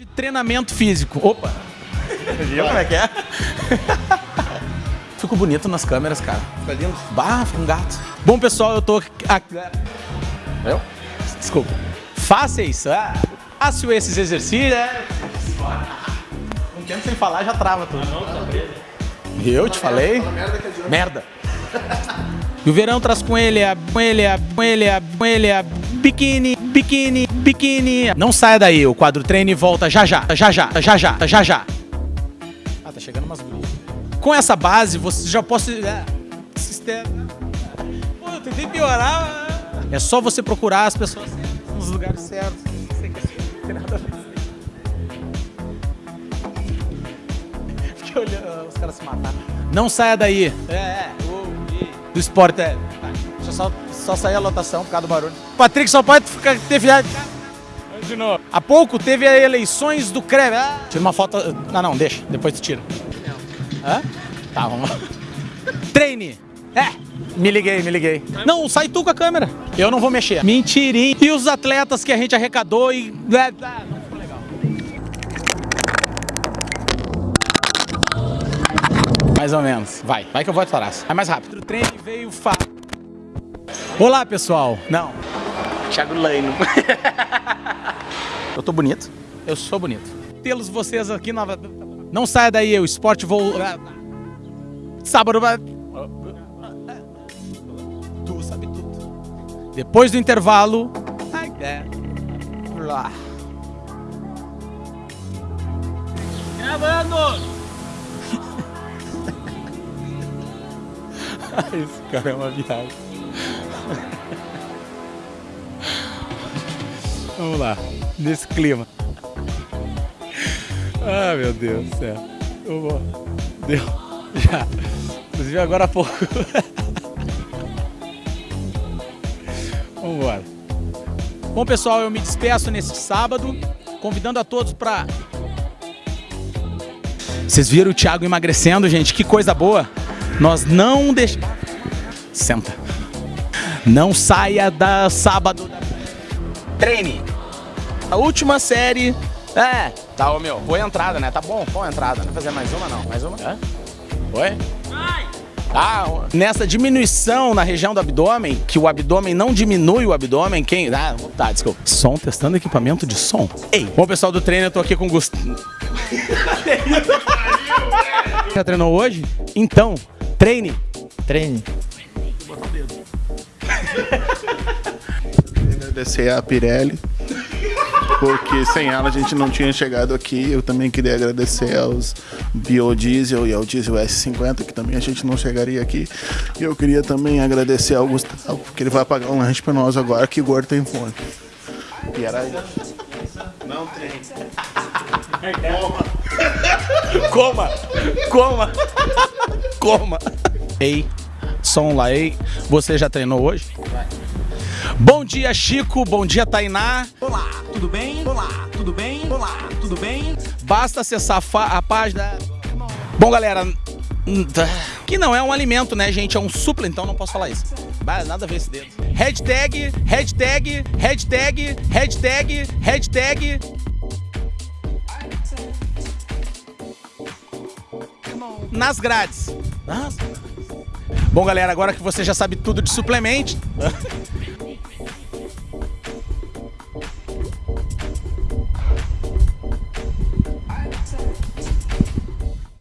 de treinamento físico. Opa! Viu como é que é? Fico bonito nas câmeras, cara. Fica lindo. Bah, fica um gato. Bom, pessoal, eu tô... aqui- Eu? Desculpa. Faça isso. Ah, faço esses exercícios. é. Um tempo sem falar já trava tudo. Eu te falei? Merda. E o verão traz com ele a, com ele a, com ele a, com ele a biquíni, biquíni, biquíni. Não saia daí, o quadro treine volta já já, já já, já já, já já. Ah, tá chegando umas gurias. Com essa base, você já pode... Sistema... Pô, eu tentei piorar. É só você procurar as pessoas nos lugares certos. Não sei que é não tem nada a ver. Fiquei olhando os caras se matar. Não saia daí. É, é. Do esporte é. Tá, Deixa eu só, só sair a lotação por causa do barulho. Patrick só pode ficar, ter viagem. De novo. Há pouco teve as eleições do CREV. Ah, tira uma foto. Não, não, deixa. Depois tu tira. Hã? Tá, vamos lá. Treine. É. Me liguei, me liguei. Não, sai tu com a câmera. Eu não vou mexer. Mentirinha. E os atletas que a gente arrecadou e. Ah, não ficou legal. Mais ou menos. Vai, vai que eu vou atrás. Vai mais rápido. O treino veio fa... Olá, pessoal. Não. Thiago Laino. eu tô bonito. Eu sou bonito. Tê-los vocês aqui na... Não saia daí, o esporte vou... Sábado... vai- Tu sabe tudo. Depois do intervalo... É. Gravando! Esse cara é uma viagem. Vamos lá, nesse clima. Ah, meu Deus do céu. Deu. Já. Inclusive agora há pouco. Vamos embora. Bom, pessoal, eu me despeço neste sábado, convidando a todos para. Vocês viram o Thiago emagrecendo, gente? Que coisa boa. Nós não deixamos. Senta. Não saia da sábado. Treine. A última série. É. Tá, ô meu. Boa entrada, né? Tá bom, boa entrada. Vai fazer mais uma, não? Mais uma? É? Oi? Ah, nessa diminuição na região do abdômen, que o abdômen não diminui o abdômen, quem. Ah, tá, desculpa. Som, testando equipamento de som. Ei, bom pessoal do treino, eu tô aqui com o Gustavo. Já treinou hoje? Então, treine. Treine. Agradecer a Pirelli, porque sem ela a gente não tinha chegado aqui. Eu também queria agradecer aos Biodiesel e ao Diesel S50, que também a gente não chegaria aqui. E eu queria também agradecer ao Gustavo, porque ele vai pagar um lanche pra nós agora, que o gordo tem fome. E era isso. Não tem. Coma! Coma! Coma! Ei, som lá, ei. Você já treinou hoje? Bom dia, Chico. Bom dia, Tainá. Olá, tudo bem? Olá, tudo bem? Olá, tudo bem? Basta acessar a, página. Bom, galera, hum, tá. que não é um alimento, né, gente? É um supla, então não posso falar isso. Nada a ver esse dedo. Hashtag, hashtag, hashtag, hashtag, hashtag. Nas grades. Bom, galera, agora que você já sabe tudo de suplemento.